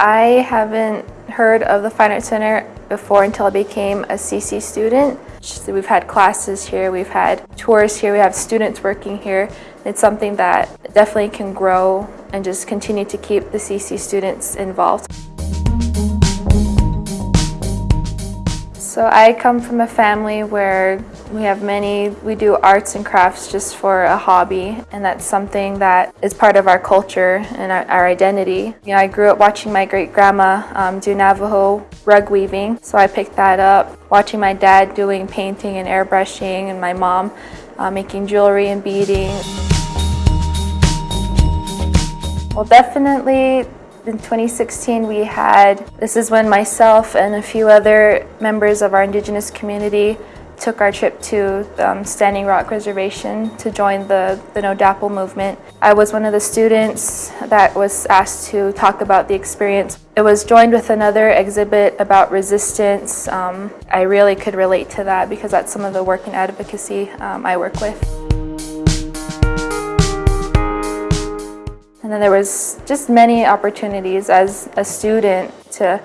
I haven't heard of the Fine Arts Center before until I became a CC student. We've had classes here, we've had tours here, we have students working here. It's something that definitely can grow and just continue to keep the CC students involved. So I come from a family where we have many, we do arts and crafts just for a hobby and that's something that is part of our culture and our, our identity. You know, I grew up watching my great grandma um, do Navajo rug weaving, so I picked that up. Watching my dad doing painting and airbrushing and my mom uh, making jewelry and beading. Well, definitely in 2016 we had, this is when myself and a few other members of our indigenous community took our trip to um, Standing Rock Reservation to join the, the No DAPL movement. I was one of the students that was asked to talk about the experience. It was joined with another exhibit about resistance. Um, I really could relate to that because that's some of the work and advocacy um, I work with. And then there was just many opportunities as a student to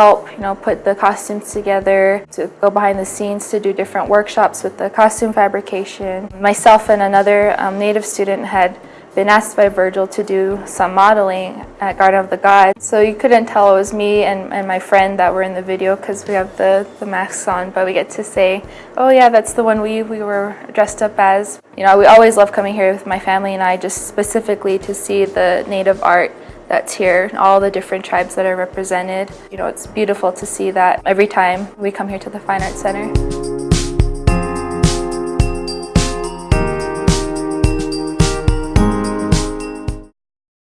help, you know, put the costumes together, to go behind the scenes to do different workshops with the costume fabrication. Myself and another um, Native student had been asked by Virgil to do some modeling at Garden of the Gods. So you couldn't tell it was me and, and my friend that were in the video because we have the, the masks on, but we get to say, oh yeah, that's the one we, we were dressed up as. You know, we always love coming here with my family and I just specifically to see the native art that's here, all the different tribes that are represented. You know, it's beautiful to see that every time we come here to the Fine Arts Center.